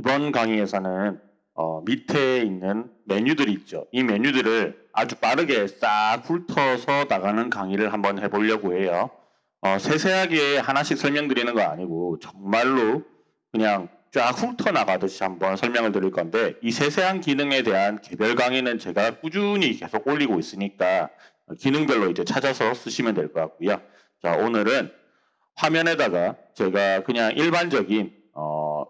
이번 강의에서는 어, 밑에 있는 메뉴들이 있죠. 이 메뉴들을 아주 빠르게 싹 훑어서 나가는 강의를 한번 해보려고 해요. 어, 세세하게 하나씩 설명드리는 거 아니고 정말로 그냥 쫙 훑어 나가듯이 한번 설명을 드릴 건데 이 세세한 기능에 대한 개별 강의는 제가 꾸준히 계속 올리고 있으니까 기능별로 이제 찾아서 쓰시면 될 것 같고요. 자 오늘은 화면에다가 제가 그냥 일반적인 어,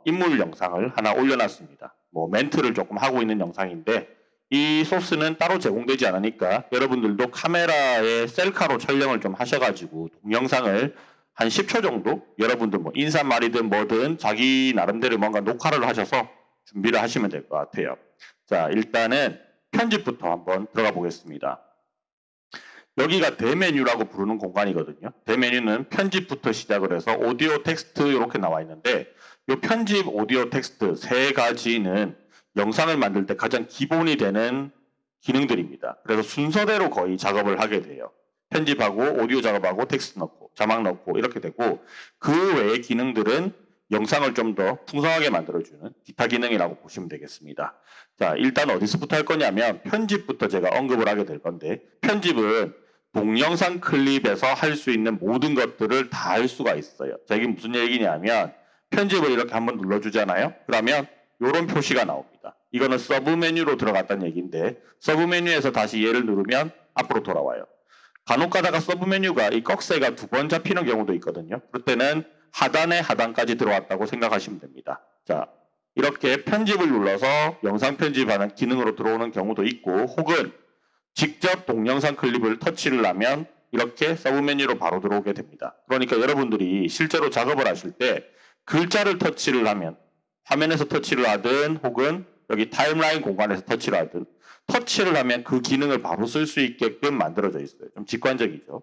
인물 영상을 하나 올려놨습니다. 뭐 멘트를 조금 하고 있는 영상인데 이 소스는 따로 제공되지 않으니까 여러분들도 카메라에 셀카로 촬영을 좀 하셔가지고 동영상을 한 10초 정도 여러분들 뭐 인사말이든 뭐든 자기 나름대로 뭔가 녹화를 하셔서 준비를 하시면 될 것 같아요. 자 일단은 편집부터 한번 들어가 보겠습니다. 여기가 대메뉴라고 부르는 공간이거든요. 대메뉴는 편집부터 시작을 해서 오디오 텍스트 이렇게 나와 있는데 이 편집 오디오 텍스트 세 가지는 영상을 만들 때 가장 기본이 되는 기능들입니다. 그래서 순서대로 거의 작업을 하게 돼요. 편집하고 오디오 작업하고 텍스트 넣고 자막 넣고 이렇게 되고 그 외의 기능들은 영상을 좀 더 풍성하게 만들어주는 기타 기능이라고 보시면 되겠습니다. 자 일단 어디서부터 할 거냐면 편집부터 제가 언급을 하게 될 건데 편집은 동영상 클립에서 할 수 있는 모든 것들을 다 할 수가 있어요. 자 이게 무슨 얘기냐면 편집을 이렇게 한번 눌러주잖아요. 그러면 이런 표시가 나옵니다. 이거는 서브 메뉴로 들어갔다는 얘기인데 서브 메뉴에서 다시 얘를 누르면 앞으로 돌아와요. 간혹 가다가 서브 메뉴가 이 꺽쇠가 두 번 잡히는 경우도 있거든요. 그럴 때는 하단에 하단까지 들어왔다고 생각하시면 됩니다. 자, 이렇게 편집을 눌러서 영상 편집하는 기능으로 들어오는 경우도 있고 혹은 직접 동영상 클립을 터치를 하면 이렇게 서브 메뉴로 바로 들어오게 됩니다. 그러니까 여러분들이 실제로 작업을 하실 때 글자를 터치를 하면 화면에서 터치를 하든 혹은 여기 타임라인 공간에서 터치를 하든 터치를 하면 그 기능을 바로 쓸 수 있게끔 만들어져 있어요. 좀 직관적이죠.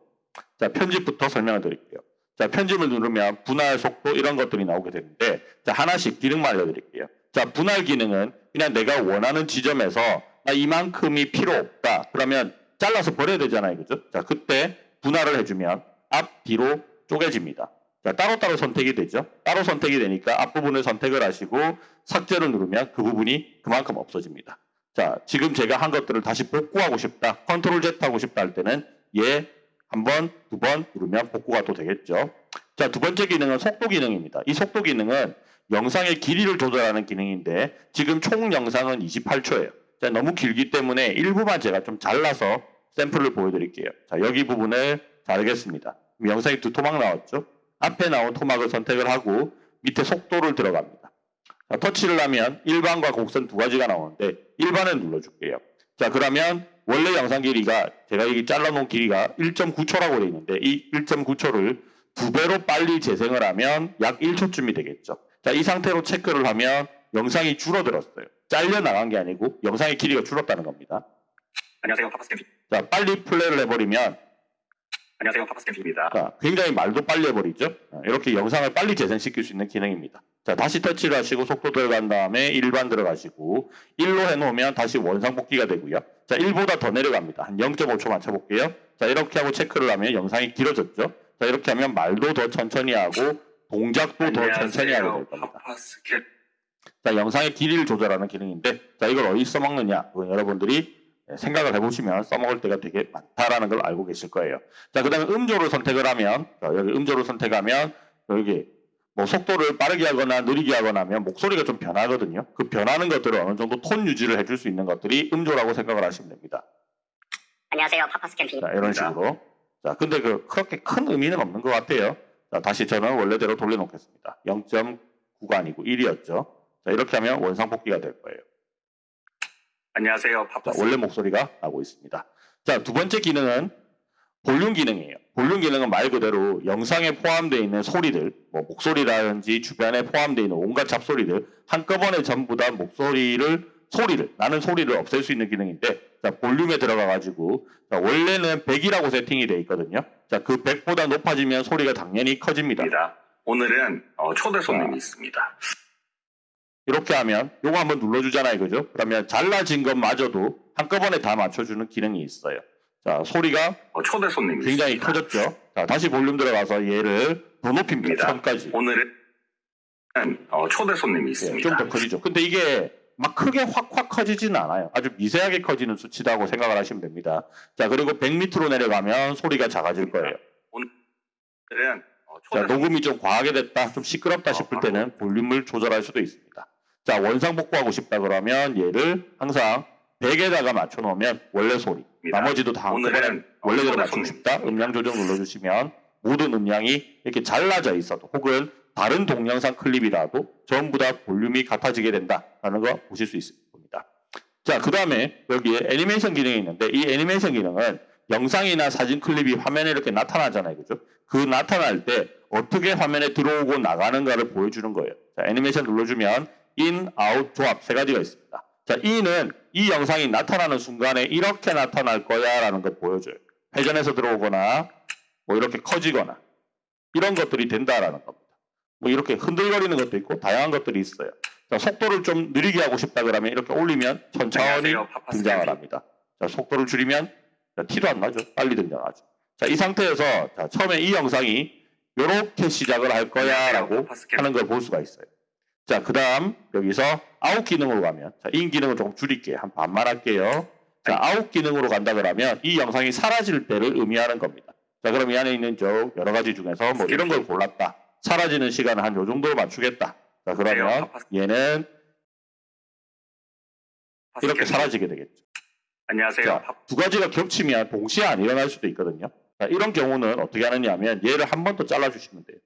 자, 편집부터 설명을 드릴게요. 자, 편집을 누르면 분할 속도 이런 것들이 나오게 되는데 자, 하나씩 기능만 알려드릴게요. 자, 분할 기능은 그냥 내가 원하는 지점에서 나 이만큼이 필요 없다. 그러면 잘라서 버려야 되잖아요. 그죠? 자, 그때 분할을 해주면 앞, 뒤로 쪼개집니다. 자, 따로따로 선택이 되죠. 따로 선택이 되니까 앞부분을 선택을 하시고 삭제를 누르면 그 부분이 그만큼 없어집니다. 자, 지금 제가 한 것들을 다시 복구하고 싶다. 컨트롤 Z 하고 싶다 할 때는 얘한 번, 두 번 누르면 복구가 또 되겠죠. 자, 두 번째 기능은 속도 기능입니다. 이 속도 기능은 영상의 길이를 조절하는 기능인데 지금 총 영상은 28초예요. 자, 너무 길기 때문에 일부만 제가 좀 잘라서 샘플을 보여드릴게요. 자, 여기 부분을 자르겠습니다. 영상이 두 토막 나왔죠? 앞에 나온 토막을 선택을 하고 밑에 속도를 들어갑니다. 자, 터치를 하면 일반과 곡선 두 가지가 나오는데 일반을 눌러줄게요. 자 그러면 원래 영상 길이가 제가 여기 잘라놓은 길이가 1.9초라고 되어 있는데 이 1.9초를 두 배로 빨리 재생을 하면 약 1초쯤이 되겠죠. 자 이 상태로 체크를 하면 영상이 줄어들었어요. 잘려 나간 게 아니고 영상의 길이가 줄었다는 겁니다. 안녕하세요 파파스캠 자 빨리 플레이를 해버리면 안녕하세요 파파스캠입니다. 자, 굉장히 말도 빨리 해버리죠. 어, 이렇게 영상을 빨리 재생시킬 수 있는 기능입니다. 자, 다시 터치를 하시고 속도 들어간 다음에 일반 들어가시고 1로 해놓으면 다시 원상복귀가 되고요. 자, 1보다 더 내려갑니다. 한 0.5초 맞춰볼게요. 자, 이렇게 하고 체크를 하면 영상이 길어졌죠. 자, 이렇게 하면 말도 더 천천히 하고 동작도 더 천천히 하게 될 겁니다. 파파스캠 자, 영상의 길이를 조절하는 기능인데, 자, 이걸 어디 써먹느냐? 그건 여러분들이 생각을 해보시면 써먹을 때가 되게 많다라는 걸 알고 계실 거예요. 자, 그 다음에 음조를 선택을 하면, 자, 여기 음조를 선택하면, 여기 뭐 속도를 빠르게 하거나 느리게 하거나 하면 목소리가 좀 변하거든요. 그 변하는 것들을 어느 정도 톤 유지를 해줄 수 있는 것들이 음조라고 생각을 하시면 됩니다. 안녕하세요. 파파스캠 피 자, 이런 식으로. 자, 근데 그 그렇게 큰 의미는 없는 것 같아요. 자, 다시 저는 원래대로 돌려놓겠습니다. 0.9가 아니고 1이었죠. 자, 이렇게 하면 원상복귀가 될 거예요. 안녕하세요 자, 원래 목소리가 나고 있습니다. 자, 두 번째 기능은 볼륨 기능이에요. 볼륨 기능은 말 그대로 영상에 포함되어 있는 소리들, 뭐 목소리라든지 주변에 포함되어 있는 온갖 잡소리들 한꺼번에 전부 다 목소리를 소리를 나는 소리를 없앨 수 있는 기능인데 자, 볼륨에 들어가 가지고 자, 원래는 100이라고 세팅이 되어 있거든요. 자, 그 100보다 높아지면 소리가 당연히 커집니다. 오늘은 어, 초대 손님이 아. 있습니다. 이렇게 하면 요거 한번 눌러주잖아요. 그죠? 그러면 잘라진 것마저도 한꺼번에 다 맞춰주는 기능이 있어요. 자, 소리가 어, 초대 손님이 굉장히 있습니다. 커졌죠. 자, 다시 볼륨 들어가서 얘를 더 높입니다. 입니다. 천까지. 오늘은 어, 초대 손님이 예, 있습니다. 좀더 커지죠. 근데 이게 막 크게 확확 커지지는 않아요. 아주 미세하게 커지는 수치라고 생각을 하시면 됩니다. 자, 그리고 100 밑으로 내려가면 소리가 작아질 거예요. 오늘은 어, 자, 녹음이 좀 과하게 됐다, 좀 시끄럽다 어, 싶을. 때는 볼륨을 조절할 수도 있습니다. 자, 원상 복구 하고 싶다 그러면 얘를 항상 100에다가 맞춰 놓으면 원래 소리. 나머지도 다 오늘은 어, 원래대로 맞추고 싶다. 있습니다. 음량 조정 눌러주시면 모든 음량이 이렇게 잘라져 있어도 혹은 다른 동영상 클립이라도 전부 다 볼륨이 같아지게 된다라는 거 보실 수 있을 겁니다. 자, 그 다음에 여기에 애니메이션 기능이 있는데 이 애니메이션 기능은 영상이나 사진 클립이 화면에 이렇게 나타나잖아요. 그죠? 그 나타날 때 어떻게 화면에 들어오고 나가는가를 보여주는 거예요. 자, 애니메이션 눌러주면 in, out, 조합 세 가지가 있습니다. 자, in은 이 영상이 나타나는 순간에 이렇게 나타날 거야 라는 걸 보여줘요. 회전해서 들어오거나 뭐 이렇게 커지거나 이런 것들이 된다라는 겁니다. 뭐 이렇게 흔들거리는 것도 있고 다양한 것들이 있어요. 자, 속도를 좀 느리게 하고 싶다 그러면 이렇게 올리면 천천히 등장을. 합니다. 자, 속도를 줄이면 자, 티도 안 나죠. 빨리 등장하죠. 자, 이 상태에서 자, 처음에 이 영상이 이렇게 시작을 할 거야라고. 하는 걸 볼 수가 있어요. 자, 그 다음 여기서 아웃 기능으로 가면 자, in 기능을 조금 줄일게요. 한 반만 할게요. 자, 아웃 기능으로 간다 그러면 이 영상이 사라질 때를 의미하는 겁니다. 자, 그럼 이 안에 있는 저 여러 가지 중에서 뭐 이런 걸 골랐다. 사라지는 시간을 한 요 정도로 맞추겠다. 자, 그러면 얘는 파파스 이렇게 캠핑. 사라지게 되겠죠. 안녕하세요. 자, 파- 두 가지가 겹치면 동시에 안 일어날 수도 있거든요. 자, 이런 경우는 어떻게 하느냐 하면 얘를 한 번 더 잘라주시면 돼요.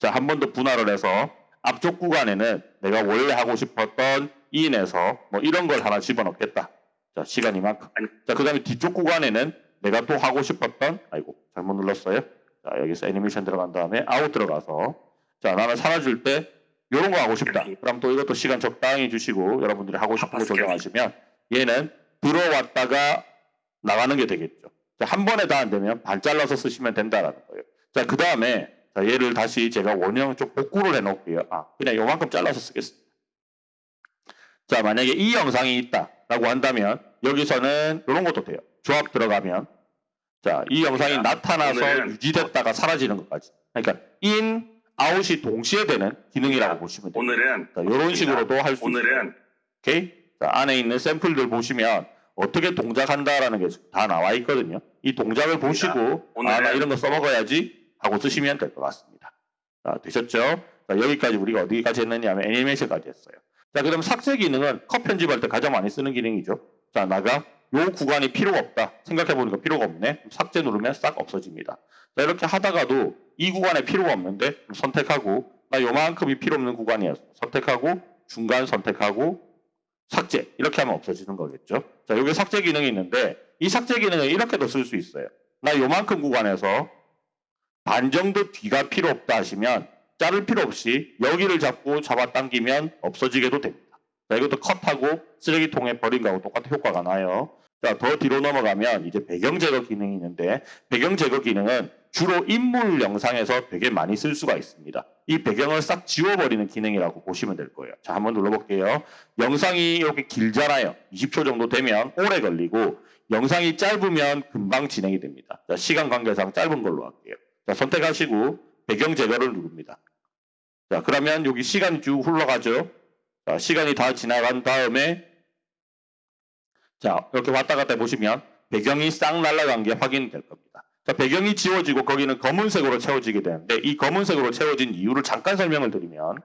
자, 한 번 더 분할을 해서 앞쪽 구간에는 내가 원래 하고 싶었던 in에서 뭐 이런 걸 하나 집어넣겠다. 자, 시간 이만큼. 자, 그 다음에 뒤쪽 구간에는 내가 또 하고 싶었던, 아이고, 잘못 눌렀어요. 자, 여기서 애니메이션 들어간 다음에 아웃 들어가서 자, 나는 사라질 때 이런 거 하고 싶다. 그럼 또 이것도 시간 적당히 주시고 여러분들이 하고 싶은 거 조정하시면 얘는 들어왔다가 나가는 게 되겠죠. 자, 한 번에 다 안 되면 반 잘라서 쓰시면 된다라는 거예요. 자, 그 다음에 자, 얘를 다시 제가 원형 쪽 복구를 해 놓을게요. 아, 그냥 요만큼 잘라서 쓰겠습니다. 자, 만약에 이 영상이 있다라고 한다면 여기서는 이런 것도 돼요. 조합 들어가면 자, 이 영상이 자, 나타나서 유지됐다가 사라지는 것까지. 그러니까 in, out이 동시에 되는 기능이라고 보시면 돼요. 오늘은 자, 이런 식으로도 할 수 있어요. 오늘은 오케이? 자, 안에 있는 샘플들 보시면 어떻게 동작한다라는 게 다 나와 있거든요. 이 동작을 보시고 아, 나 이런 거 써먹어야지 하고 쓰시면 될 것 같습니다. 자, 되셨죠? 자, 여기까지 우리가 어디까지 했느냐 하면 애니메이션까지 했어요. 자, 그 다음 삭제 기능은 컷 편집할 때 가장 많이 쓰는 기능이죠. 자, 나가 요 구간이 필요가 없다. 생각해보니까 필요가 없네. 삭제 누르면 싹 없어집니다. 자, 이렇게 하다가도 이 구간에 필요가 없는데 선택하고 나 요만큼이 필요 없는 구간이었어. 선택하고 중간 선택하고 삭제 이렇게 하면 없어지는 거겠죠. 자, 여기 삭제 기능이 있는데 이 삭제 기능을 이렇게도 쓸 수 있어요. 나 요만큼 구간에서 반 정도 뒤가 필요 없다 하시면 자를 필요 없이 여기를 잡고 잡아당기면 없어지게도 됩니다. 자, 이것도 컷하고 쓰레기통에 버린 거하고 똑같은 효과가 나요. 자, 더 뒤로 넘어가면 이제 배경 제거 기능이 있는데 배경 제거 기능은 주로 인물 영상에서 되게 많이 쓸 수가 있습니다. 이 배경을 싹 지워버리는 기능이라고 보시면 될 거예요. 자, 한번 눌러볼게요. 영상이 이렇게 길잖아요. 20초 정도 되면 오래 걸리고 영상이 짧으면 금방 진행이 됩니다. 자, 시간 관계상 짧은 걸로 할게요. 자, 선택하시고 배경 제거를 누릅니다. 자, 그러면 여기 시간이 쭉 흘러가죠. 자, 시간이 다 지나간 다음에 자, 이렇게 왔다 갔다 해보시면 배경이 싹 날아간 게 확인될 겁니다. 자, 배경이 지워지고 거기는 검은색으로 채워지게 되는데 이 검은색으로 채워진 이유를 잠깐 설명을 드리면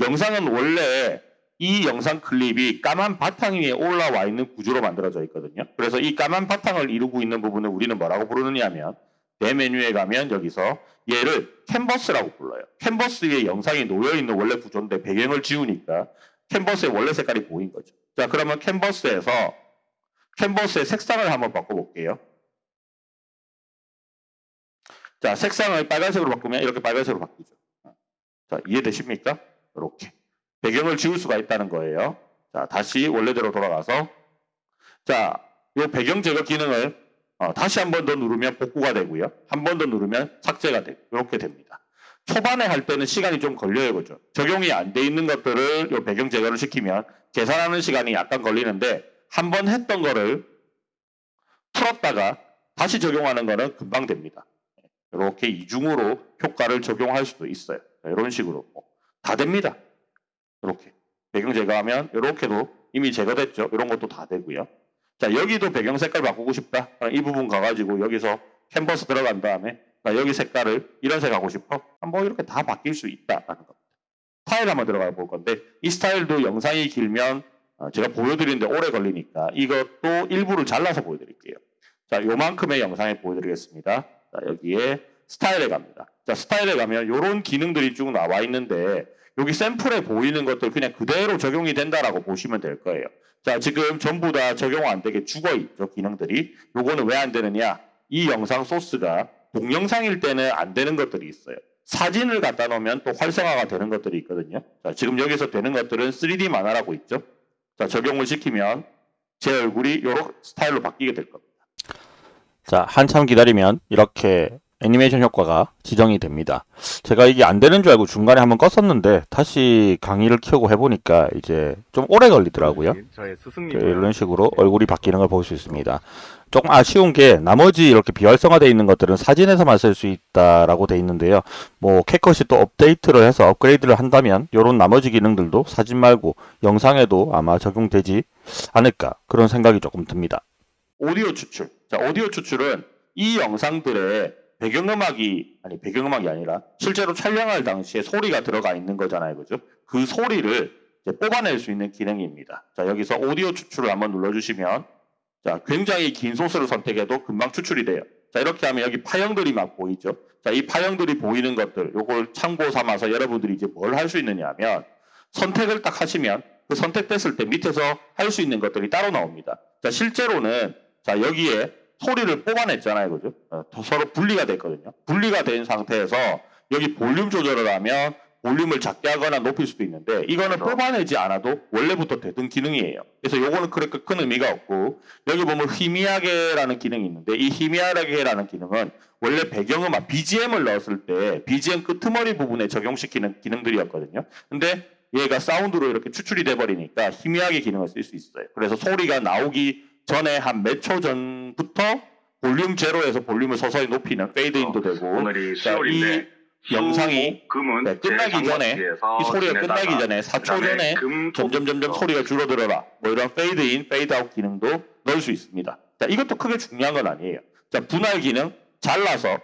영상은 원래 이 영상 클립이 까만 바탕 위에 올라와 있는 구조로 만들어져 있거든요. 그래서 이 까만 바탕을 이루고 있는 부분을 우리는 뭐라고 부르느냐 하면 내 메뉴에 가면 여기서 얘를 캔버스라고 불러요. 캔버스 위에 영상이 놓여 있는 원래 구조인데 배경을 지우니까 캔버스의 원래 색깔이 보인 거죠. 자, 그러면 캔버스에서 캔버스의 색상을 한번 바꿔볼게요. 자, 색상을 빨간색으로 바꾸면 이렇게 빨간색으로 바뀌죠. 자, 이해되십니까? 이렇게. 배경을 지울 수가 있다는 거예요. 자, 다시 원래대로 돌아가서 자, 이 배경 제거 기능을 어, 다시 한 번 더 누르면 복구가 되고요. 한 번 더 누르면 삭제가 되고 이렇게 됩니다. 초반에 할 때는 시간이 좀 걸려요, 그죠? 적용이 안 돼 있는 것들을 이 배경 제거를 시키면 계산하는 시간이 약간 걸리는데 한 번 했던 거를 풀었다가 다시 적용하는 거는 금방 됩니다. 이렇게 이중으로 효과를 적용할 수도 있어요. 자, 이런 식으로 다 됩니다. 이렇게 배경 제거하면 이렇게도 이미 제거됐죠. 이런 것도 다 되고요. 자 여기도 배경 색깔 바꾸고 싶다. 이 부분 가가지고 여기서 캔버스 들어간 다음에 나 여기 색깔을 이런 색 하고 싶어. 뭐 이렇게 다 바뀔 수 있다라는 겁니다. 스타일 한번 들어가 볼 건데 이 스타일도 영상이 길면 어, 제가 보여드리는데 오래 걸리니까 이것도 일부를 잘라서 보여드릴게요. 자, 요만큼의 영상에 보여드리겠습니다. 자, 여기에 스타일에 갑니다. 자, 스타일에 가면 이런 기능들이 쭉 나와 있는데 여기 샘플에 보이는 것들 그냥 그대로 적용이 된다라고 보시면 될 거예요. 자, 지금 전부 다 적용 안 되게 죽어 있죠, 기능들이. 요거는 왜 안 되느냐? 이 영상 소스가 동영상일 때는 안 되는 것들이 있어요. 사진을 갖다 놓으면 또 활성화가 되는 것들이 있거든요. 자, 지금 여기서 되는 것들은 3D 만화라고 있죠. 자, 적용을 시키면 제 얼굴이 이런 스타일로 바뀌게 될 겁니다. 자, 한참 기다리면 이렇게 애니메이션 효과가 지정이 됩니다. 제가 이게 안 되는 줄 알고 중간에 한번 껐었는데 다시 강의를 켜고 해보니까 이제 좀 오래 걸리더라고요. 스승님. 그 이런 식으로 얼굴이 바뀌는 걸 볼 수 있습니다. 조금 아쉬운 게 나머지 이렇게 비활성화되어 있는 것들은 사진에서만 쓸 수 있다라고 돼 있는데요. 뭐 캣컷이 또 업데이트를 해서 업그레이드를 한다면 이런 나머지 기능들도 사진 말고 영상에도 아마 적용되지 않을까 그런 생각이 조금 듭니다. 오디오 추출. 자, 오디오 추출은 이 영상들의 배경음악이 아니 배경음악이 아니라 실제로 촬영할 당시에 소리가 들어가 있는 거잖아요, 그죠? 그 소리를 뽑아낼 수 있는 기능입니다. 자, 여기서 오디오 추출을 한번 눌러주시면 자, 굉장히 긴 소스를 선택해도 금방 추출이 돼요. 자, 이렇게 하면 여기 파형들이 막 보이죠? 자, 이 파형들이 보이는 것들, 요걸 참고 삼아서 여러분들이 이제 뭘 할 수 있느냐 하면 선택을 딱 하시면 그 선택됐을 때 밑에서 할 수 있는 것들이 따로 나옵니다. 자, 실제로는 자, 여기에 소리를 뽑아냈잖아요. 그죠? 어, 더 서로 분리가 됐거든요. 분리가 된 상태에서 여기 볼륨 조절을 하면 볼륨을 작게 하거나 높일 수도 있는데 이거는 그렇죠. 뽑아내지 않아도 원래부터 되던 기능이에요. 그래서 요거는 그렇게 큰 의미가 없고 여기 보면 희미하게라는 기능이 있는데 이 희미하게라는 기능은 원래 배경음악 BGM을 넣었을 때 BGM 끄트머리 부분에 적용시키는 기능들이었거든요. 근데 얘가 사운드로 이렇게 추출이 돼 버리니까 희미하게 기능을 쓸 수 있어요. 그래서 소리가 나오기 전에 한 몇 초 전부터 볼륨 제로에서 볼륨을 서서히 높이는 페이드인도 되고 오늘이 자, 수요일인데 이 영상이 금은 네, 끝나기 전에 이 소리가 끝나기 전에 4초 전에 점점 점점 소리가 줄어들어라. 뭐 이런 페이드 인, 페이드 아웃 기능도 넣을 수 있습니다. 자, 이것도 크게 중요한 건 아니에요. 자, 분할 기능 잘라서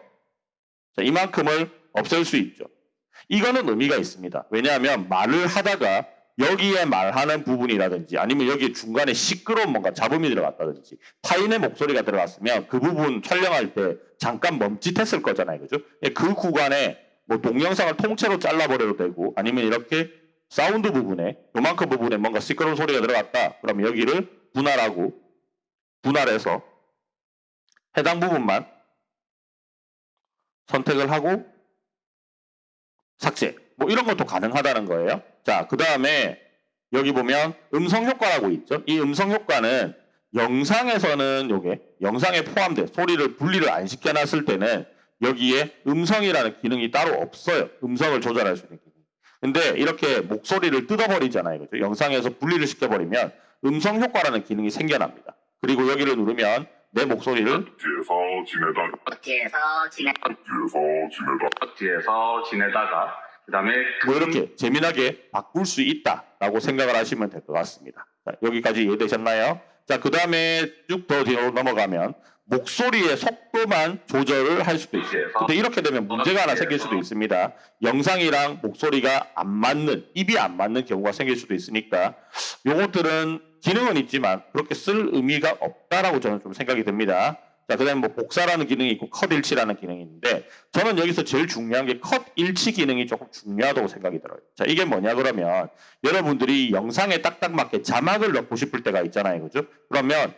자, 이만큼을 없앨 수 있죠. 이거는 의미가 있습니다. 왜냐하면 말을 하다가 여기에 말하는 부분이라든지 아니면 여기 중간에 시끄러운 뭔가 잡음이 들어갔다든지 타인의 목소리가 들어갔으면 그 부분 촬영할 때 잠깐 멈칫했을 거잖아요. 그죠? 예, 그 구간에 뭐 동영상을 통째로 잘라버려도 되고 아니면 이렇게 사운드 부분에 요만큼 부분에 뭔가 시끄러운 소리가 들어갔다. 그러면 여기를 분할하고 분할해서 해당 부분만 선택을 하고 삭제. 뭐 이런 것도 가능하다는 거예요. 자, 그 다음에 여기 보면 음성 효과라고 있죠. 이 음성 효과는 영상에서는 요게 영상에 포함된 소리를 분리를 안 시켜놨을 때는 여기에 음성이라는 기능이 따로 없어요. 음성을 조절할 수 있는 기능. 근데 이렇게 목소리를 뜯어버리잖아요. 그죠? 영상에서 분리를 시켜버리면 음성 효과라는 기능이 생겨납니다. 그리고 여기를 누르면 내 목소리를 뒤에서 지내다 뒤에서 지내 뒤에서 지내다 뒤에서 지내다가 그다음에 뭐 이렇게 재미나게 바꿀 수 있다라고 생각을 하시면 될 것 같습니다. 자, 여기까지 이해되셨나요? 자, 그 다음에 쭉 더 뒤로 넘어가면 목소리의 속도만 조절을 할 수도 있어요. 근데 이렇게 되면 문제가 하나 생길 수도 있습니다. 영상이랑 목소리가 안 맞는, 입이 안 맞는 경우가 생길 수도 있으니까 요것들은 기능은 있지만 그렇게 쓸 의미가 없다라고 저는 좀 생각이 듭니다. 자, 그 다음에 뭐 복사라는 기능이 있고 컷 일치라는 기능이 있는데 저는 여기서 제일 중요한 게 컷 일치 기능이 조금 중요하다고 생각이 들어요. 자, 이게 뭐냐 그러면 여러분들이 영상에 딱딱 맞게 자막을 넣고 싶을 때가 있잖아요. 그죠? 그러면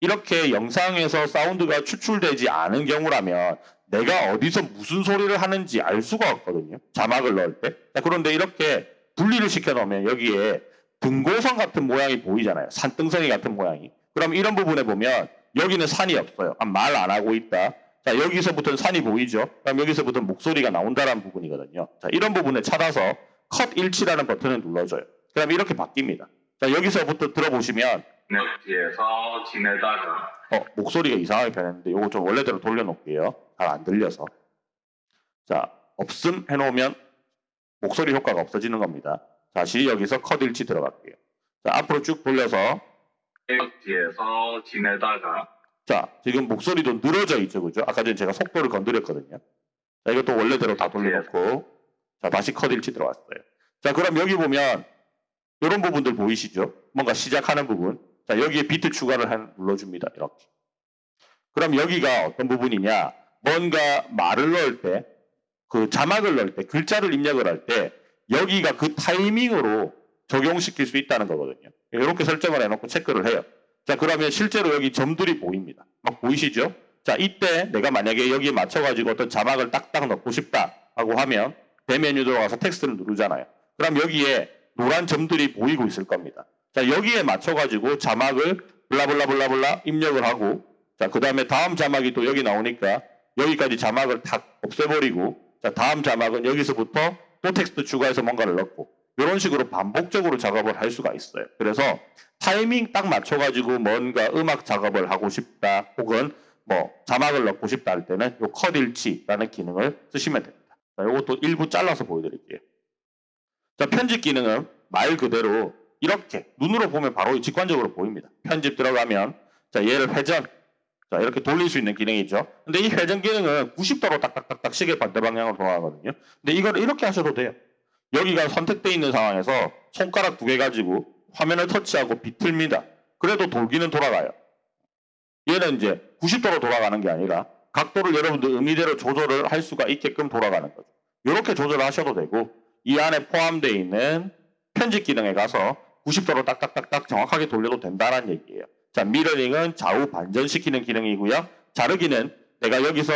이렇게 영상에서 사운드가 추출되지 않은 경우라면 내가 어디서 무슨 소리를 하는지 알 수가 없거든요. 자막을 넣을 때. 자, 그런데 이렇게 분리를 시켜 놓으면 여기에 등고선 같은 모양이 보이잖아요. 산등성이 같은 모양이. 그럼 이런 부분에 보면 여기는 산이 없어요. 아, 말안 하고 있다. 자, 여기서부터는 산이 보이죠? 그럼 여기서부터 는 목소리가 나온다는 부분이거든요. 자, 이런 부분에 찾아서 컷 일치라는 버튼을 눌러줘요. 그럼 이렇게 바뀝니다. 자, 여기서부터 들어보시면 네, 뒤에서 지내다가 어, 목소리가 이상하게 변했는데 요거 좀 원래대로 돌려놓을게요. 잘 안 들려서. 자, 없음 해놓으면 목소리 효과가 없어지는 겁니다. 다시 여기서 컷 일치 들어갈게요. 자, 앞으로 쭉 돌려서 뒤에서 지내다가 자, 지금 목소리도 늘어져 있죠, 그죠? 아까 전에 제가 속도를 건드렸거든요. 자, 이것도 원래대로 다 돌려놓고, 자, 다시 컷 일치 들어왔어요. 자, 그럼 여기 보면, 이런 부분들 보이시죠? 뭔가 시작하는 부분. 자, 여기에 비트 추가를 한, 눌러줍니다. 이렇게. 그럼 여기가 어떤 부분이냐? 뭔가 말을 넣을 때, 그 자막을 넣을 때, 글자를 입력을 할 때, 여기가 그 타이밍으로 적용시킬 수 있다는 거거든요. 이렇게 설정을 해놓고 체크를 해요. 자, 그러면 실제로 여기 점들이 보입니다. 막 보이시죠? 자, 이때 내가 만약에 여기에 맞춰가지고 어떤 자막을 딱딱 넣고 싶다 하고 하면 대메뉴 들어가서 텍스트를 누르잖아요. 그럼 여기에 노란 점들이 보이고 있을 겁니다. 자, 여기에 맞춰가지고 자막을 블라블라블라블라 입력을 하고 자, 그 다음에 다음 자막이 또 여기 나오니까 여기까지 자막을 탁 없애버리고 자, 다음 자막은 여기서부터 또 텍스트 추가해서 뭔가를 넣고 이런 식으로 반복적으로 작업을 할 수가 있어요. 그래서 타이밍 딱 맞춰가지고 뭔가 음악 작업을 하고 싶다 혹은 뭐 자막을 넣고 싶다 할 때는 요컷 일치라는 기능을 쓰시면 됩니다. 자, 요것도 일부 잘라서 보여드릴게요. 자, 편집 기능은 말 그대로 이렇게 눈으로 보면 바로 직관적으로 보입니다. 편집 들어가면 자, 얘를 회전 자, 이렇게 돌릴 수 있는 기능이죠. 근데 이 회전 기능은 90도로 딱딱딱딱 시계 반대 방향으로 돌아가거든요. 근데 이걸 이렇게 하셔도 돼요. 여기가 선택되어 있는 상황에서 손가락 두 개 가지고 화면을 터치하고 비틀니다. 그래도 돌기는 돌아가요. 얘는 이제 90도로 돌아가는 게 아니라 각도를 여러분들 의미대로 조절을 할 수가 있게끔 돌아가는 거죠. 이렇게 조절을 하셔도 되고 이 안에 포함되어 있는 편집 기능에 가서 90도로 딱딱딱딱 정확하게 돌려도 된다는 얘기예요. 자, 미러링은 좌우 반전시키는 기능이고요. 자르기는 내가 여기서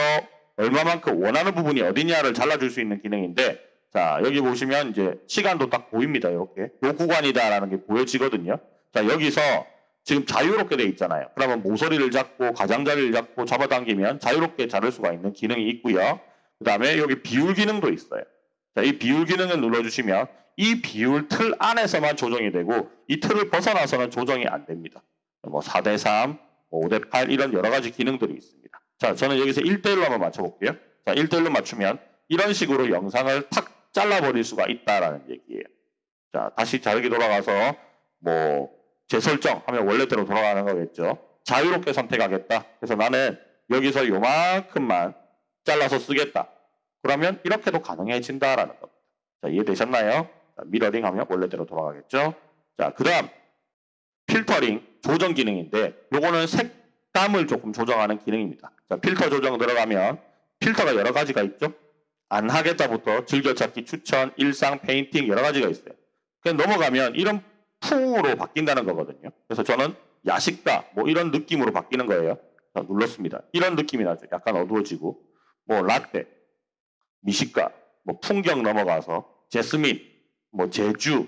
얼마만큼 원하는 부분이 어디냐를 잘라줄 수 있는 기능인데 자, 여기 보시면 이제 시간도 딱 보입니다. 이렇게. 요 구간이다라는 게 보여지거든요. 자, 여기서 지금 자유롭게 돼 있잖아요. 그러면 모서리를 잡고 가장자리를 잡고 잡아당기면 자유롭게 자를 수가 있는 기능이 있고요. 그 다음에 여기 비율 기능도 있어요. 자, 이 비율 기능을 눌러주시면 이 비율 틀 안에서만 조정이 되고 이 틀을 벗어나서는 조정이 안 됩니다. 뭐 4대3, 5대8 이런 여러 가지 기능들이 있습니다. 자, 저는 여기서 1대1로 한번 맞춰볼게요. 자, 1대1로 맞추면 이런 식으로 영상을 탁 잘라버릴 수가 있다라는 얘기예요. 자, 다시 자르기 돌아가서 뭐 재설정 하면 원래대로 돌아가는 거겠죠. 자유롭게 선택하겠다. 그래서 나는 여기서 요만큼만 잘라서 쓰겠다. 그러면 이렇게도 가능해진다라는 겁니다. 자, 이해되셨나요? 자, 미러링 하면 원래대로 돌아가겠죠. 자, 그 다음 필터링 조정 기능인데 요거는 색감을 조금 조정하는 기능입니다. 자, 필터 조정 들어가면 필터가 여러 가지가 있죠. 안 하겠다부터 즐겨찾기 추천, 일상, 페인팅 여러 가지가 있어요. 그냥 넘어가면 이런 풍으로 바뀐다는 거거든요. 그래서 저는 야식가 뭐 이런 느낌으로 바뀌는 거예요. 자, 눌렀습니다. 이런 느낌이 나죠. 약간 어두워지고 뭐 라떼, 미식가, 뭐 풍경 넘어가서 제스민, 뭐 제주,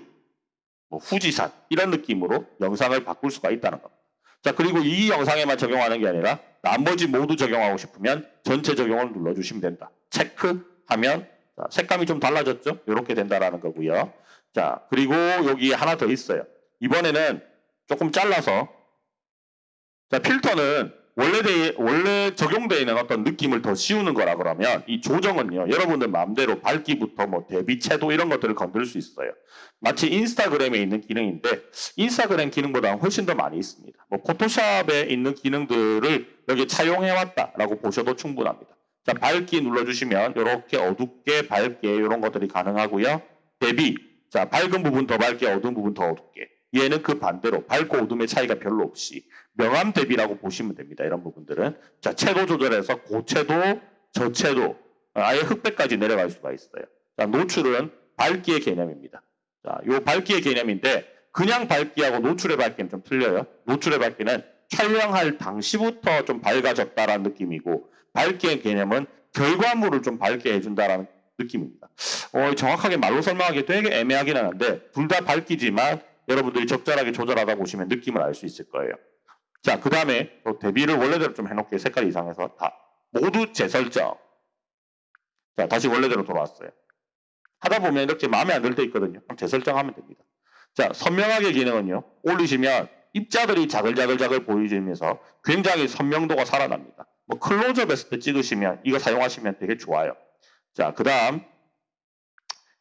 뭐 후지산 이런 느낌으로 영상을 바꿀 수가 있다는 겁니다. 자 그리고 이 영상에만 적용하는 게 아니라 나머지 모두 적용하고 싶으면 전체 적용을 눌러주시면 된다. 체크 하면 자, 색감이 좀 달라졌죠? 이렇게 된다라는 거고요. 자 그리고 여기 하나 더 있어요. 이번에는 조금 잘라서 자 필터는 원래 돼, 원래 적용되어 있는 어떤 느낌을 더 씌우는 거라 그러면 이 조정은요 여러분들 마음대로 밝기부터 뭐 대비 채도 이런 것들을 건들 수 있어요. 마치 인스타그램에 있는 기능인데 인스타그램 기능보다 훨씬 더 많이 있습니다. 뭐 포토샵에 있는 기능들을 여기 차용해 왔다라고 보셔도 충분합니다. 자 밝기 눌러주시면 이렇게 어둡게 밝게 이런 것들이 가능하고요. 대비 자 밝은 부분 더 밝게 어두운 부분 더 어둡게 얘는 그 반대로 밝고 어둠의 차이가 별로 없이 명암 대비라고 보시면 됩니다. 이런 부분들은 자 채도 조절해서 고채도 저채도 아예 흑백까지 내려갈 수가 있어요. 자 노출은 밝기의 개념입니다. 자, 요 밝기의 개념인데 그냥 밝기하고 노출의 밝기는 좀 틀려요. 노출의 밝기는 촬영할 당시부터 좀 밝아졌다라는 느낌이고 밝기의 개념은 결과물을 좀 밝게 해준다라는 느낌입니다. 어, 정확하게 말로 설명하기 되게 애매하긴 하는데 둘 다 밝기지만 여러분들이 적절하게 조절하다 보시면 느낌을 알 수 있을 거예요. 자, 그 다음에 또 대비를 원래대로 좀 해놓게 색깔 이상해서 다 모두 재설정. 자, 다시 원래대로 돌아왔어요. 하다 보면 이렇게 마음에 안 들 때 있거든요. 재설정하면 됩니다. 자, 선명하게 기능은요. 올리시면 입자들이 자글자글자글 보이면서 굉장히 선명도가 살아납니다. 뭐 클로즈업 했을 때 찍으시면 이거 사용하시면 되게 좋아요. 자, 그 다음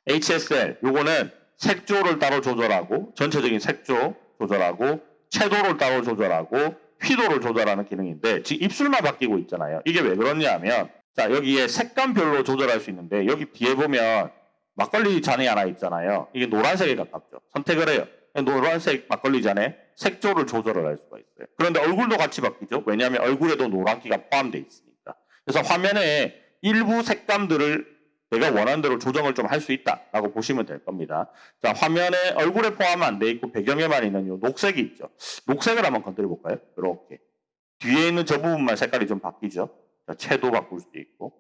HSL 요거는 색조를 따로 조절하고 전체적인 색조 조절하고 채도를 따로 조절하고 휘도를 조절하는 기능인데 지금 입술만 바뀌고 있잖아요. 이게 왜 그러냐면 자 여기에 색감별로 조절할 수 있는데 여기 뒤에 보면 막걸리 잔이 하나 있잖아요. 이게 노란색에 가깝죠. 선택을 해요. 노란색 막걸리 잔에 색조를 조절을 할 수가 있어요. 그런데 얼굴도 같이 바뀌죠. 왜냐하면 얼굴에도 노란기가 포함되어 있으니까. 그래서 화면에 일부 색감들을 내가 원하는 대로 조정을 좀 할 수 있다라고 보시면 될 겁니다. 자, 화면에 얼굴에 포함 안 돼 있고 배경에만 있는 요 녹색이 있죠. 녹색을 한번 건드려 볼까요? 이렇게. 뒤에 있는 저 부분만 색깔이 좀 바뀌죠. 자, 채도 바꿀 수도 있고.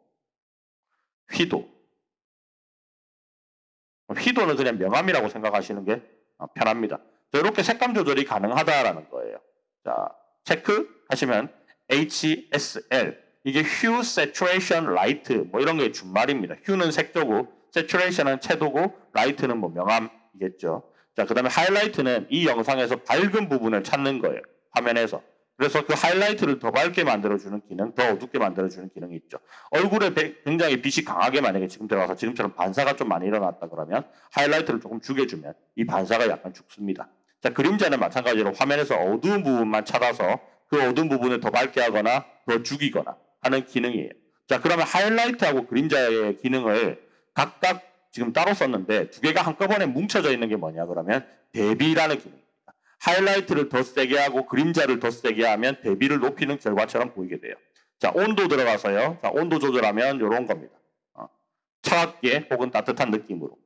휘도. 휘도는 그냥 명암이라고 생각하시는 게 어, 편합니다. 자, 이렇게 색감 조절이 가능하다라는 거예요. 자, 체크 하시면 HSL 이게 Hue Saturation Light 뭐 이런 게 준말입니다. Hue는 색조고 Saturation은 채도고 Light는 뭐 명암이겠죠. 자, 그 다음에 하이라이트는 이 영상에서 밝은 부분을 찾는 거예요. 화면에서. 그래서 그 하이라이트를 더 밝게 만들어주는 기능, 더 어둡게 만들어주는 기능이 있죠. 얼굴에 배- 굉장히 빛이 강하게 만약에 지금 들어가서 지금처럼 반사가 좀 많이 일어났다 그러면 하이라이트를 조금 죽여주면 이 반사가 약간 죽습니다. 자, 그림자는 마찬가지로 화면에서 어두운 부분만 찾아서 그 어두운 부분을 더 밝게 하거나 더 죽이거나 하는 기능이에요. 자, 그러면 하이라이트하고 그림자의 기능을 각각 지금 따로 썼는데 두 개가 한꺼번에 뭉쳐져 있는 게 뭐냐 그러면 대비라는 기능입니다. 하이라이트를 더 세게 하고 그림자를 더 세게 하면 대비를 높이는 결과처럼 보이게 돼요. 자, 온도 들어가서요. 자, 온도 조절하면 이런 겁니다. 어, 차갑게 혹은 따뜻한 느낌으로.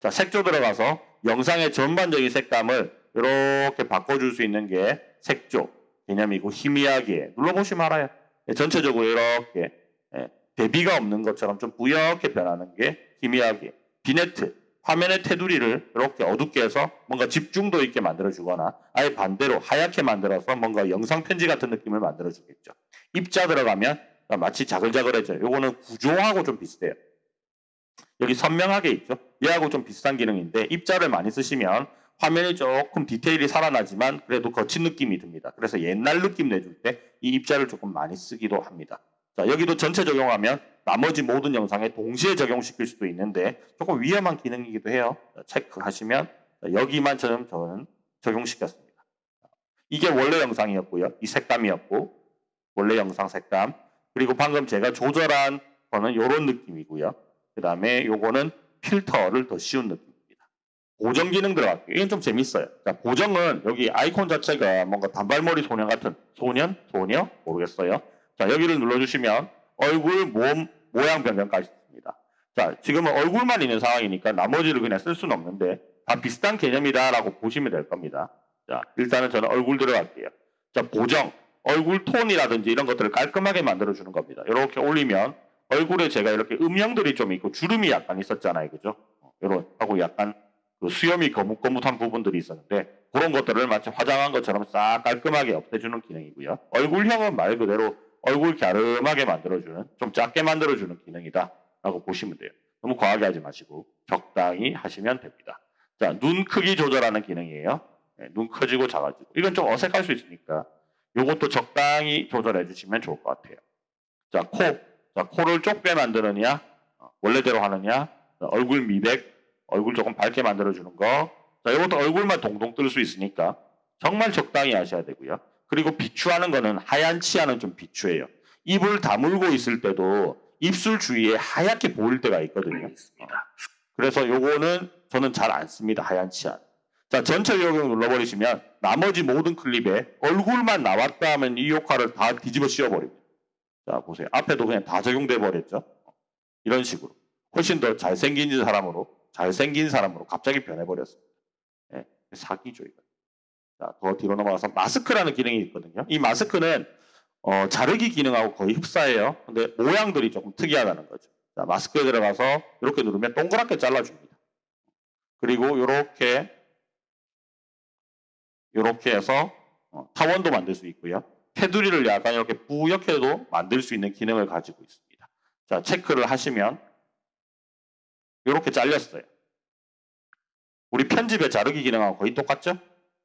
자, 색조 들어가서 영상의 전반적인 색감을 이렇게 바꿔줄 수 있는 게 색조 개념이고 희미하게 눌러보시면 알아요. 예, 전체적으로 이렇게 예, 대비가 없는 것처럼 좀 부옇게 변하는 게 희미하게 비네트 화면의 테두리를 이렇게 어둡게 해서 뭔가 집중도 있게 만들어주거나 아예 반대로 하얗게 만들어서 뭔가 영상 편지 같은 느낌을 만들어주겠죠. 입자 들어가면 마치 자글자글해져요. 요거는 구조하고 좀 비슷해요. 여기 선명하게 있죠. 얘하고 좀 비슷한 기능인데 입자를 많이 쓰시면 화면이 조금 디테일이 살아나지만 그래도 거친 느낌이 듭니다. 그래서 옛날 느낌 내줄 때 이 입자를 조금 많이 쓰기도 합니다. 자, 여기도 전체 적용하면 나머지 모든 영상에 동시에 적용시킬 수도 있는데 조금 위험한 기능이기도 해요. 자, 체크하시면 자, 여기만 저는, 저는 적용시켰습니다. 이게 원래 영상이었고요. 이 색감이었고 원래 영상 색감 그리고 방금 제가 조절한 거는 이런 느낌이고요. 그 다음에 요거는 필터를 더 씌운 느낌입니다. 보정 기능 들어갈게요. 이건 좀 재밌어요. 자, 보정은 여기 아이콘 자체가 뭔가 단발머리 소년 같은 소년? 소녀? 모르겠어요. 자, 여기를 눌러주시면 얼굴, 몸, 모양 변경까지 있습니다. 자, 지금은 얼굴만 있는 상황이니까 나머지를 그냥 쓸 수는 없는데 다 비슷한 개념이다라고 보시면 될 겁니다. 자, 일단은 저는 얼굴 들어갈게요. 자, 보정. 얼굴 톤이라든지 이런 것들을 깔끔하게 만들어주는 겁니다. 이렇게 올리면 얼굴에 제가 이렇게 음영들이 좀 있고 주름이 약간 있었잖아요. 그죠? 이런 하고 약간 그 수염이 거뭇거뭇한 부분들이 있었는데 그런 것들을 마치 화장한 것처럼 싹 깔끔하게 없애주는 기능이고요. 얼굴형은 말 그대로 얼굴 갸름하게 만들어주는 좀 작게 만들어주는 기능이다 라고 보시면 돼요. 너무 과하게 하지 마시고 적당히 하시면 됩니다. 자, 눈 크기 조절하는 기능이에요. 네, 눈 커지고 작아지고 이건 좀 어색할 수 있으니까 이것도 적당히 조절해 주시면 좋을 것 같아요. 자, 코. 자, 코를 좁게 만드느냐 어, 원래대로 하느냐 자, 얼굴 미백 얼굴 조금 밝게 만들어주는 거. 자, 이것도 얼굴만 동동 뜰 수 있으니까 정말 적당히 하셔야 되고요. 그리고 비추하는 거는 하얀 치아는 좀 비추해요. 입을 다물고 있을 때도 입술 주위에 하얗게 보일 때가 있거든요. 그래서 요거는 저는 잘 안 씁니다. 하얀 치아. 자, 전체 적용 눌러버리시면 나머지 모든 클립에 얼굴만 나왔다 하면 이 효과를 다 뒤집어 씌워버립니다. 자, 보세요. 앞에도 그냥 다 적용돼 버렸죠. 이런 식으로. 훨씬 더 잘생긴 사람으로, 잘생긴 사람으로 갑자기 변해버렸습니다. 예, 사기죠, 이거. 자, 더 뒤로 넘어가서 마스크라는 기능이 있거든요. 이 마스크는 어, 자르기 기능하고 거의 흡사해요. 근데 모양들이 조금 특이하다는 거죠. 자, 마스크에 들어가서 이렇게 누르면 동그랗게 잘라줍니다. 그리고 이렇게 이렇게 해서 어, 타원도 만들 수 있고요. 테두리를 약간 이렇게 뿌옇게도 만들 수 있는 기능을 가지고 있습니다. 자, 체크를 하시면 이렇게 잘렸어요. 우리 편집의 자르기 기능하고 거의 똑같죠?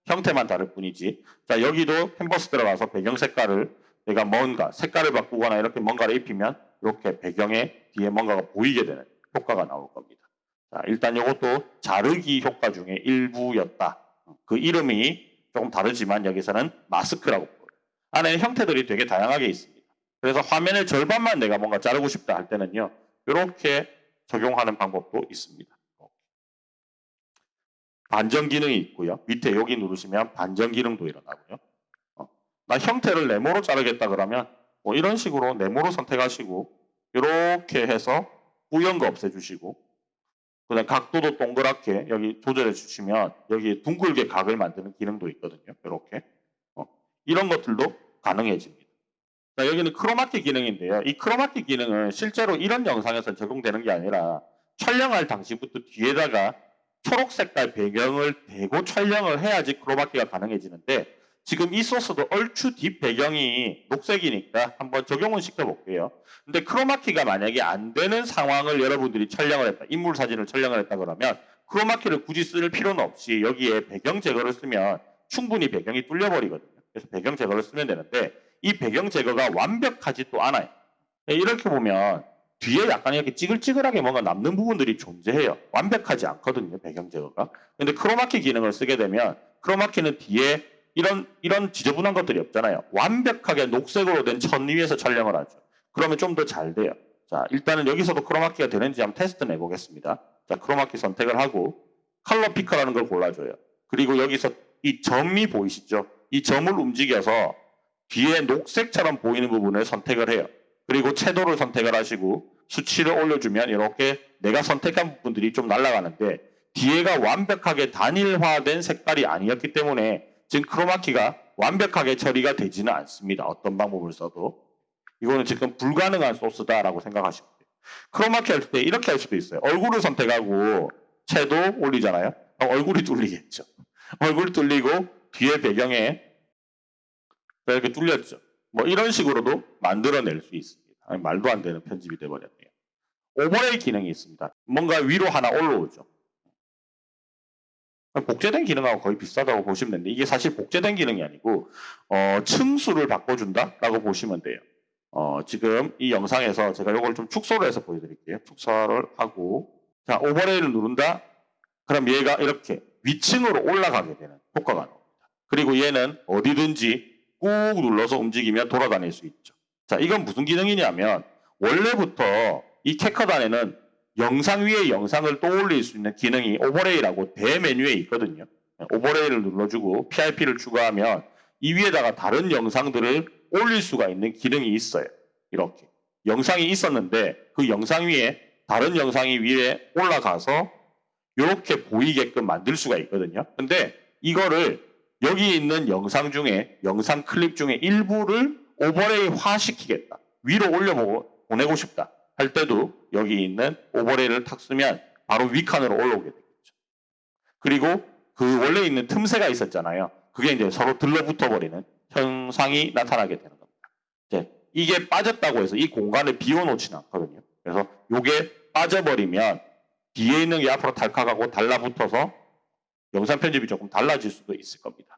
형태만 다를 뿐이지. 자, 여기도 캔버스 들어가서 배경 색깔을 내가 뭔가 색깔을 바꾸거나 이렇게 뭔가를 입히면 이렇게 배경에 뒤에 뭔가가 보이게 되는 효과가 나올 겁니다. 자, 일단 이것도 자르기 효과 중에 일부였다. 그 이름이 조금 다르지만 여기서는 마스크라고 불러요. 안에 형태들이 되게 다양하게 있습니다. 그래서 화면의 절반만 내가 뭔가 자르고 싶다 할 때는요. 이렇게 적용하는 방법도 있습니다. 반전 기능이 있고요. 밑에 여기 누르시면 반전 기능도 일어나고요. 어, 나 형태를 네모로 자르겠다 그러면 뭐 이런 식으로 네모로 선택하시고 이렇게 해서 뿌연 거 없애주시고 그다음 각도도 동그랗게 여기 조절해 주시면 여기 둥글게 각을 만드는 기능도 있거든요. 이렇게 어, 이런 것들도 가능해집니다. 자, 여기는 크로마키 기능인데요. 이 크로마키 기능은 실제로 이런 영상에서 적용되는 게 아니라 촬영할 당시부터 뒤에다가 초록 색깔 배경을 대고 촬영을 해야지 크로마키가 가능해지는데 지금 이 소스도 얼추 뒷 배경이 녹색이니까 한번 적용을 시켜볼게요. 근데 크로마키가 만약에 안 되는 상황을 여러분들이 촬영을 했다. 인물 사진을 촬영을 했다 그러면 크로마키를 굳이 쓸 필요는 없이 여기에 배경 제거를 쓰면 충분히 배경이 뚫려버리거든요. 그래서 배경 제거를 쓰면 되는데 이 배경 제거가 완벽하지도 않아요. 이렇게 보면 뒤에 약간 이렇게 찌글찌글하게 뭔가 남는 부분들이 존재해요. 완벽하지 않거든요, 배경 제거가. 근데 크로마키 기능을 쓰게 되면 크로마키는 뒤에 이런 이런 지저분한 것들이 없잖아요. 완벽하게 녹색으로 된 천 위에서 촬영을 하죠. 그러면 좀 더 잘 돼요. 자, 일단은 여기서도 크로마키가 되는지 한번 테스트 내보겠습니다. 자, 크로마키 선택을 하고 color picker라는 걸 골라줘요. 그리고 여기서 이 점이 보이시죠? 이 점을 움직여서 뒤에 녹색처럼 보이는 부분을 선택을 해요. 그리고 채도를 선택을 하시고 수치를 올려주면 이렇게 내가 선택한 부분들이 좀 날아가는데 뒤에가 완벽하게 단일화된 색깔이 아니었기 때문에 지금 크로마키가 완벽하게 처리가 되지는 않습니다. 어떤 방법을 써도. 이거는 지금 불가능한 소스다라고 생각하시면 돼요. 크로마키 할 때 이렇게 할 수도 있어요. 얼굴을 선택하고 채도 올리잖아요. 얼굴이 뚫리겠죠. 얼굴이 뚫리고 뒤에 배경에 이렇게 뚫렸죠. 뭐 이런 식으로도 만들어낼 수 있습니다. 아니, 말도 안 되는 편집이 돼버렸네요. 오버레이 기능이 있습니다. 뭔가 위로 하나 올라오죠. 복제된 기능하고 거의 비슷하다고 보시면 되는데 이게 사실 복제된 기능이 아니고 어, 층수를 바꿔준다라고 보시면 돼요. 어, 지금 이 영상에서 제가 이걸 좀 축소를 해서 보여드릴게요. 축소를 하고 자 오버레이를 누른다. 그럼 얘가 이렇게 위층으로 올라가게 되는 효과가 나옵니다. 그리고 얘는 어디든지 꾹 눌러서 움직이면 돌아다닐 수 있죠. 자, 이건 무슨 기능이냐면 원래부터 이 캐컷 안에는 영상 위에 영상을 떠올릴 수 있는 기능이 오버레이라고 대메뉴에 있거든요. 오버레이를 눌러주고 PIP를 추가하면 이 위에다가 다른 영상들을 올릴 수가 있는 기능이 있어요. 이렇게. 영상이 있었는데 그 영상 위에 다른 영상이 위에 올라가서 이렇게 보이게끔 만들 수가 있거든요. 근데 이거를 여기 있는 영상 중에 영상 클립 중에 일부를 오버레이화 시키겠다. 위로 올려보고 보내고 싶다. 할 때도 여기 있는 오버레이를 탁 쓰면 바로 위칸으로 올라오게 되겠죠. 그리고 그 원래 있는 틈새가 있었잖아요. 그게 이제 서로 들러붙어 버리는 현상이 나타나게 되는 겁니다. 이제 이게 빠졌다고 해서 이 공간을 비워놓지는 않거든요. 그래서 이게 빠져버리면 뒤에 있는 게 앞으로 달칵하고 달라붙어서 영상 편집이 조금 달라질 수도 있을 겁니다.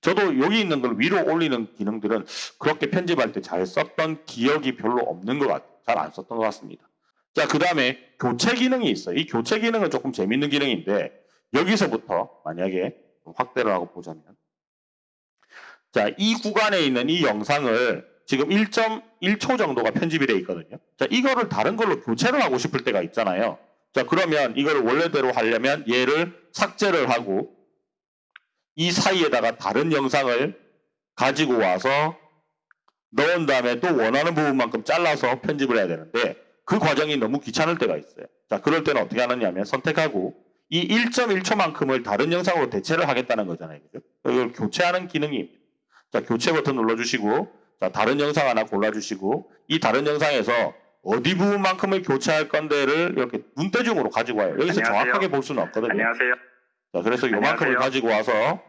저도 여기 있는 걸 위로 올리는 기능들은 그렇게 편집할 때 잘 썼던 기억이 별로 없는 것 같아요. 잘 안 썼던 것 같습니다. 자, 그 다음에 교체 기능이 있어요. 이 교체 기능은 조금 재밌는 기능인데 여기서부터 만약에 확대를 하고 보자면 자, 이 구간에 있는 이 영상을 지금 1.1초 정도가 편집이 되어 있거든요. 자, 이거를 다른 걸로 교체를 하고 싶을 때가 있잖아요. 자, 그러면 이걸 원래대로 하려면 얘를 삭제를 하고 이 사이에다가 다른 영상을 가지고 와서 넣은 다음에 또 원하는 부분만큼 잘라서 편집을 해야 되는데 그 과정이 너무 귀찮을 때가 있어요. 자, 그럴 때는 어떻게 하느냐면 선택하고 이 1.1초만큼을 다른 영상으로 대체를 하겠다는 거잖아요. 그죠? 이걸 교체하는 기능입니다. 자, 교체 버튼 눌러주시고 자, 다른 영상 하나 골라주시고 이 다른 영상에서 어디 부분만큼을 교체할 건데를 이렇게 눈대중으로 가지고 와요. 여기서 안녕하세요. 정확하게 볼 수는 없거든요. 안녕하세요. 자, 그래서 요만큼을. 가지고 와서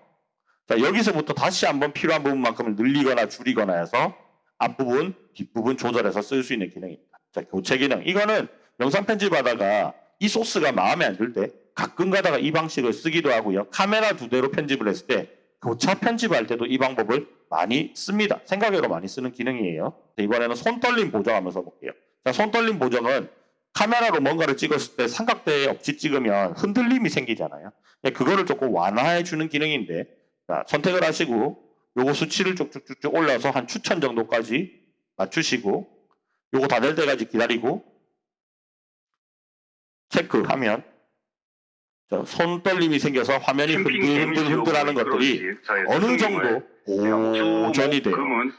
자, 여기서부터 다시 한번 필요한 부분만큼을 늘리거나 줄이거나 해서 앞부분, 뒷부분 조절해서 쓸 수 있는 기능입니다. 자, 교체 기능. 이거는 영상 편집하다가 이 소스가 마음에 안 들 때 가끔 가다가 이 방식을 쓰기도 하고요. 카메라 두 대로 편집을 했을 때 교차 편집할 때도 이 방법을 많이 씁니다. 생각외로 많이 쓰는 기능이에요. 자, 이번에는 손 떨림 보정하면서 볼게요. 자, 손 떨림 보정은 카메라로 뭔가를 찍었을 때 삼각대에 없이 찍으면 흔들림이 생기잖아요. 예, 그거를 조금 완화해 주는 기능인데 자, 선택을 하시고 요거 수치를 쭉쭉쭉쭉 올려서 한 추천 정도까지 맞추시고 요거 다 될 때까지 기다리고 체크하면 자, 손 떨림이 생겨서 화면이 흔들흔들흔들하는 것들이 어느 정도 보존이 돼요.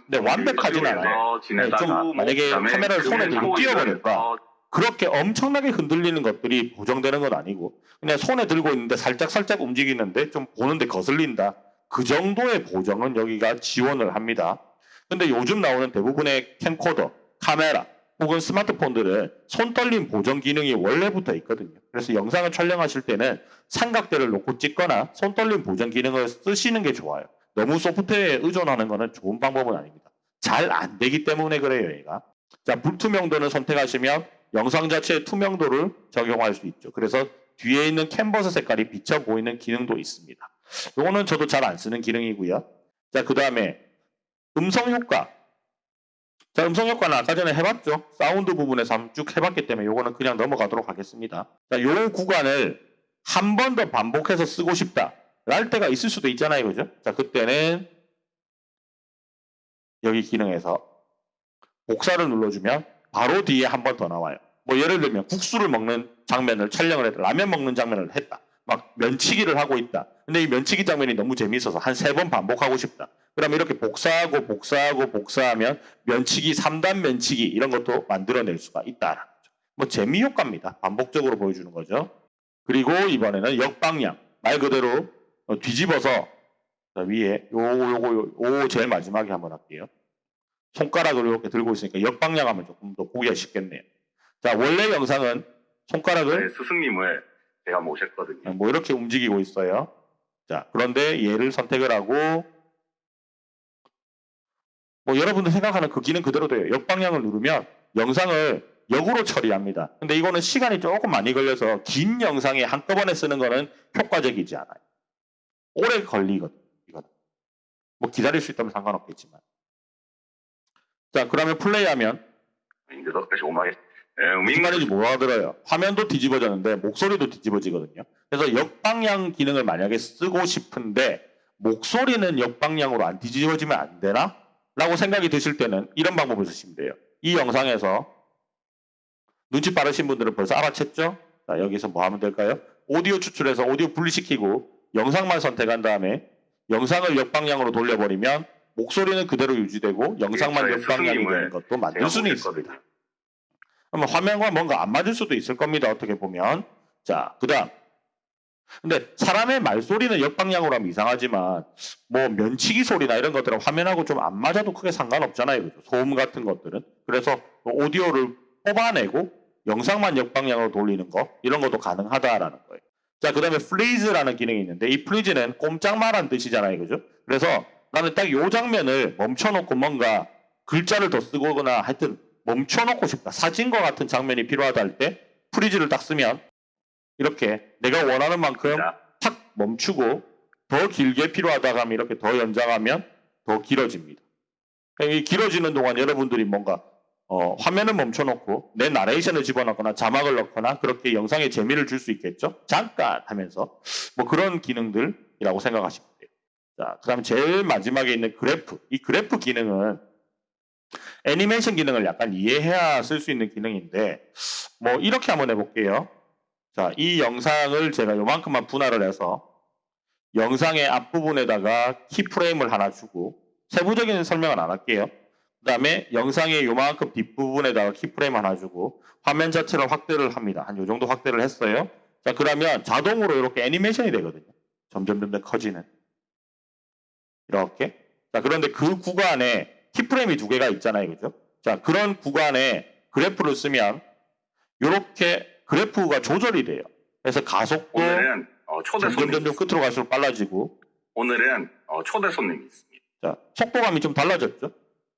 근데 완벽하진 않아요. 네, 좀 만약에 카메라를 손에 들고 뛰어버릴까 그렇게 엄청나게 흔들리는 것들이 보정되는 건 아니고 그냥 손에 들고 있는데 살짝 살짝 움직이는데 좀 보는데 거슬린다. 그 정도의 보정은 여기가 지원을 합니다. 근데 요즘 나오는 대부분의 캠코더, 카메라 혹은 스마트폰들은 손떨림 보정 기능이 원래부터 있거든요. 그래서 영상을 촬영하실 때는 삼각대를 놓고 찍거나 손떨림 보정 기능을 쓰시는 게 좋아요. 너무 소프트웨어에 의존하는 것은 좋은 방법은 아닙니다. 잘 안 되기 때문에 그래요, 얘가. 자, 불투명도는 선택하시면 영상 자체의 투명도를 적용할 수 있죠. 그래서 뒤에 있는 캔버스 색깔이 비쳐 보이는 기능도 있습니다. 요거는 저도 잘 안 쓰는 기능이고요. 자, 그 다음에 음성 효과. 자, 음성 효과는 아까 전에 해봤죠. 사운드 부분에서 쭉 해봤기 때문에 요거는 그냥 넘어가도록 하겠습니다. 자, 요 구간을 한 번 더 반복해서 쓰고 싶다. 랄 때가 있을 수도 있잖아요. 그죠? 자, 그때는 여기 기능에서 복사를 눌러주면 바로 뒤에 한 번 더 나와요. 뭐 예를 들면 국수를 먹는 장면을 촬영을 했다. 라면 먹는 장면을 했다. 막 면치기를 하고 있다. 근데 이 면치기 장면이 너무 재미있어서 한 세 번 반복하고 싶다. 그러면 이렇게 복사하고 복사하고 복사하면 면치기 3단 면치기 이런 것도 만들어낼 수가 있다라는 거죠. 뭐 재미 효과입니다. 반복적으로 보여주는 거죠. 그리고 이번에는 역방향 말 그대로 어, 뒤집어서 자, 위에 요거 요거 요거 제일 마지막에 한번 할게요. 손가락을 이렇게 들고 있으니까 역방향 하면 조금 더 보기가 쉽겠네요. 자 원래 영상은 손가락을 네, 스승님을 제가 모셨거든요. 뭐 이렇게 움직이고 있어요. 자, 그런데 얘를 선택을 하고 뭐 여러분들 생각하는 그 기능 그대로 돼요. 역방향을 누르면 영상을 역으로 처리합니다. 근데 이거는 시간이 조금 많이 걸려서 긴 영상에 한꺼번에 쓰는 거는 효과적이지 않아요. 오래 걸리거든요. 이거는. 뭐 기다릴 수 있다면 상관없겠지만. 자, 그러면 플레이하면 무슨 말인지 못 알아들어요. 화면도 뒤집어졌는데 목소리도 뒤집어지거든요. 그래서 역방향 기능을 만약에 쓰고 싶은데 목소리는 역방향으로 안 뒤집어지면 안 되나? 라고 생각이 드실 때는 이런 방법을 쓰시면 돼요. 이 영상에서 눈치 빠르신 분들은 벌써 알아챘죠? 자, 여기서 뭐 하면 될까요? 오디오 추출해서 오디오 분리시키고 영상만 선택한 다음에 영상을 역방향으로 돌려버리면 목소리는 그대로 유지되고 영상만 역방향이 스승님을 되는 것도 만들 수는. 있습니다. 그러면 화면과 뭔가 안 맞을 수도 있을 겁니다. 어떻게 보면. 자, 그 다음. 근데 사람의 말소리는 역방향으로 하면 이상하지만 뭐 면치기 소리나 이런 것들은 화면하고 좀 안 맞아도 크게 상관없잖아요. 그죠? 소음 같은 것들은. 그래서 뭐 오디오를 뽑아내고 영상만 역방향으로 돌리는 거 이런 것도 가능하다라는 거예요. 자, 그 다음에 freeze라는 기능이 있는데 이 freeze는 꼼짝마란 뜻이잖아요. 그죠? 그래서 나는 딱 요 장면을 멈춰놓고 뭔가 글자를 더 쓰거나 하여튼 멈춰놓고 싶다. 사진과 같은 장면이 필요하다 할 때 freeze를 딱 쓰면 이렇게 내가 원하는 만큼 자, 탁 멈추고 더 길게 필요하다 하면 이렇게 더 연장하면 더 길어집니다. 그러니까 이 길어지는 동안 여러분들이 뭔가 어, 화면을 멈춰놓고 내 나레이션을 집어넣거나 자막을 넣거나 그렇게 영상에 재미를 줄 수 있겠죠. 잠깐 하면서 뭐 그런 기능들이라고 생각하시면 돼요. 자, 그 다음 제일 마지막에 있는 그래프. 이 그래프 기능은 애니메이션 기능을 약간 이해해야 쓸 수 있는 기능인데 뭐 이렇게 한번 해볼게요. 자, 이 영상을 제가 요만큼만 분할을 해서 영상의 앞부분에다가 키프레임을 하나 주고 세부적인 설명은 안 할게요. 그 다음에 영상의 요만큼 뒷부분에다가 키프레임 하나 주고 화면 자체를 확대를 합니다. 한 요 정도 확대를 했어요. 자, 그러면 자동으로 이렇게 애니메이션이 되거든요. 점점 점점 커지는. 이렇게. 자, 그런데 그 구간에 키프레임이 두 개가 있잖아요. 그죠? 자, 그런 구간에 그래프를 쓰면 이렇게 그래프가 조절이 돼요. 그래서 가속도 오늘은 어, 초대 점점 점점. 끝으로 갈수록 빨라지고 오늘은 어, 초대 손님이 있습니다. 자, 속도감이 좀 달라졌죠?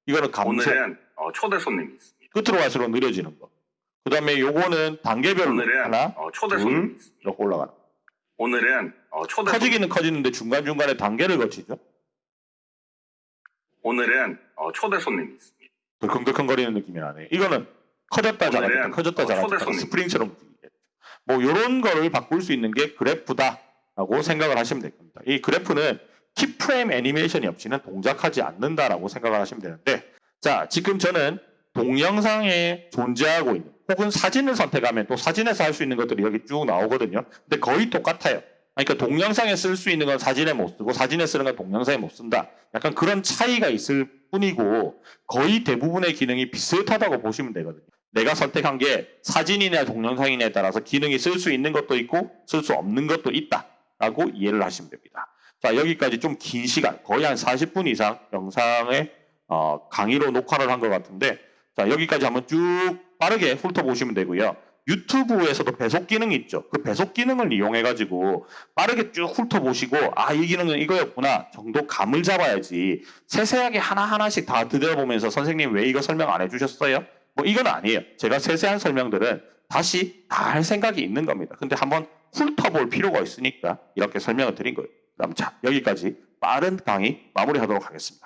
이거는 감속. 오늘은 어, 초대 손님이 있습니다. 끝으로 갈수록 느려지는 거. 그 다음에 요거는 단계별로 오늘은 하나, 어, 초대 손님이 있습니다. 이렇게 올라가는 거. 오늘은 어, 초대 커지기는 커지는데 중간중간에 단계를 거치죠? 오늘은 어, 초대 손님이 있습니다. 덜컹덜컹거리는 느낌이 나네. 이거는 커졌다 작았다 오늘은 커졌다 어, 작았다 초대 손님. 스프링처럼 움직이겠죠. 뭐 이런 거를 바꿀 수 있는 게 그래프다라고 생각을 하시면 될 겁니다. 이 그래프는 키프레임 애니메이션이 없이는 동작하지 않는다라고 생각을 하시면 되는데 자 지금 저는 동영상에 존재하고 있는 혹은 사진을 선택하면 또 사진에서 할 수 있는 것들이 여기 쭉 나오거든요. 근데 거의 똑같아요. 그러니까 동영상에 쓸 수 있는 건 사진에 못 쓰고 사진에 쓰는 건 동영상에 못 쓴다. 약간 그런 차이가 있을 뿐이고 거의 대부분의 기능이 비슷하다고 보시면 되거든요. 내가 선택한 게 사진이냐 동영상이냐에 따라서 기능이 쓸 수 있는 것도 있고 쓸 수 없는 것도 있다라고 이해를 하시면 됩니다. 자 여기까지 좀 긴 시간 거의 한 40분 이상 영상의 어, 강의로 녹화를 한 것 같은데 자 여기까지 한번 쭉 빠르게 훑어보시면 되고요. 유튜브에서도 배속 기능이 있죠. 그 배속 기능을 이용해 가지고 빠르게 쭉 훑어보시고 아 이 기능은 이거였구나 정도 감을 잡아야지 세세하게 하나하나씩 다 들여보면서 선생님 왜 이거 설명 안 해주셨어요? 뭐 이건 아니에요. 제가 세세한 설명들은 다시 다 할 생각이 있는 겁니다. 근데 한번 훑어볼 필요가 있으니까 이렇게 설명을 드린 거예요. 그럼 자 여기까지 빠른 강의 마무리하도록 하겠습니다. 끝.